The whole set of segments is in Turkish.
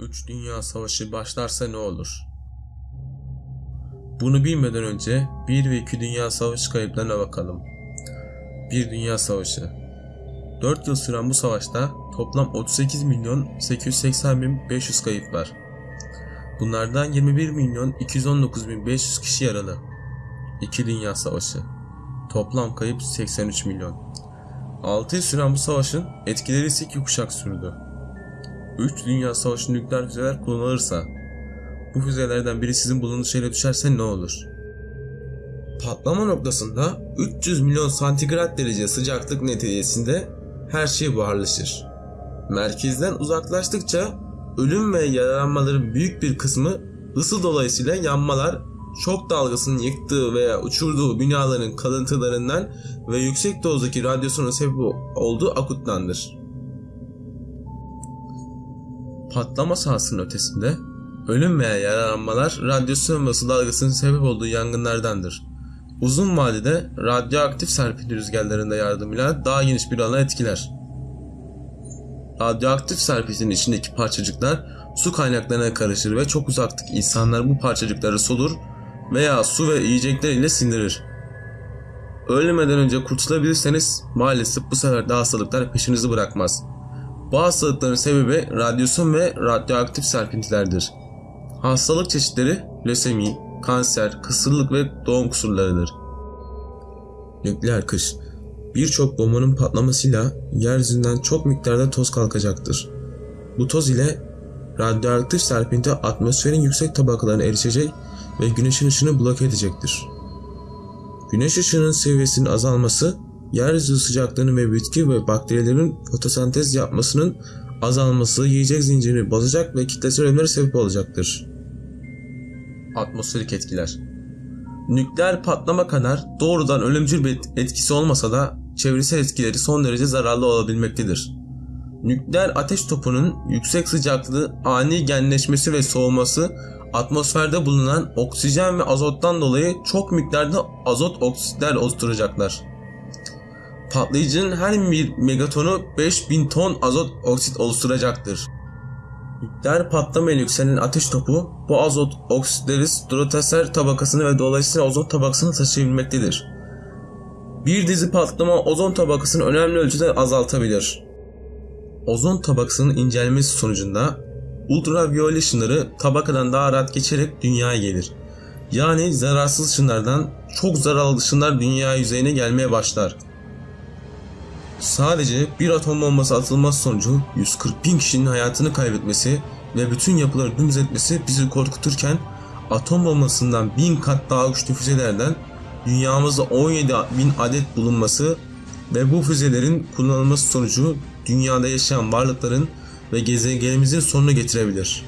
3 Dünya Savaşı başlarsa ne olur? Bunu bilmeden önce 1 ve 2 Dünya Savaşı kayıplarına bakalım. 1 Dünya Savaşı 4 yıl süren bu savaşta toplam 38 milyon 880 bin 500 kayıp var. Bunlardan 21 milyon 219 bin 500 kişi yaralı. 2 Dünya Savaşı Toplam kayıp 83 milyon. 6 yıl süren bu savaşın etkileri ise 2 kuşak sürdü. 3 Dünya Savaşı nükleer füzeler kullanılırsa bu füzelerden biri sizin bulunduğunuz yere düşerse ne olur? Patlama noktasında 300 milyon santigrat derece sıcaklık neticesinde her şey buharlaşır. Merkezden uzaklaştıkça ölüm ve yaralanmaların büyük bir kısmı ısı dolayısıyla yanmalar, şok dalgasının yıktığı veya uçurduğu binaların kalıntılarından ve yüksek dozdaki radyasyonun sebep olduğu akuttandır. Patlama sahasının ötesinde ölüm veya yaralanmalar radyasyon ısı dalgasının sebep olduğu yangınlardandır. Uzun vadede radyoaktif serpinti rüzgarlarında yardımıyla daha geniş bir alan etkiler. Radyoaktif serpintinin içindeki parçacıklar su kaynaklarına karışır ve çok uzaktaki insanlar bu parçacıkları solur veya su ve yiyecekler ile sindirir. Ölmeden önce kurtulabilirseniz maalesef bu sefer de hastalıklar peşinizi bırakmaz. Bu hastalıkların sebebi radyasyon ve radyoaktif serpintilerdir. Hastalık çeşitleri lösemi, kanser, kısırlık ve doğum kusurlarıdır. Nükleer kış Birçok bombanın patlamasıyla yeryüzünden çok miktarda toz kalkacaktır. Bu toz ile radyoaktif serpinti atmosferin yüksek tabakalarına erişecek ve güneşin ışını bloke edecektir. Güneş ışığının seviyesinin azalması, yeryüzü sıcaklığının ve bitki ve bakterilerin fotosentez yapmasının azalması yiyecek zincirini bozacak ve kitlesel ölümlere sebep olacaktır. Atmosferik etkiler Nükleer patlama kadar doğrudan ölümcül bir etkisi olmasa da çevresel etkileri son derece zararlı olabilmektedir. Nükleer ateş topunun yüksek sıcaklığı, ani genleşmesi ve soğuması atmosferde bulunan oksijen ve azottan dolayı çok miktarda azot oksitler oluşturacaklar. Patlayıcının her bir megatonu 5000 ton azot oksit oluşturacaktır. Nükleer patlama ile yükselen ateş topu bu azot oksitleri stratosfer tabakasını ve dolayısıyla ozon tabakasını taşıyabilmektedir. Bir dizi patlama ozon tabakasını önemli ölçüde azaltabilir. Ozon tabakasının incelmesi sonucunda ultraviyole ışınları tabakadan daha rahat geçerek dünyaya gelir. Yani zararsız ışınlardan çok zararlı ışınlar dünya yüzeyine gelmeye başlar. Sadece bir atom bombası atılması sonucu 140 bin kişinin hayatını kaybetmesi ve bütün yapıları dümdüz etmesi bizi korkuturken atom bombasından bin kat daha güçlü füzelerden dünyamızda 17 bin adet bulunması ve bu füzelerin kullanılması sonucu dünyada yaşayan varlıkların ve gezegenimizin sonunu getirebilir.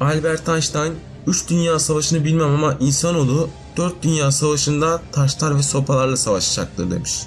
Albert Einstein 3 Dünya Savaşı'nı bilmem ama insanoğlu 4 Dünya Savaşı'nda taşlar ve sopalarla savaşacaktır demiş.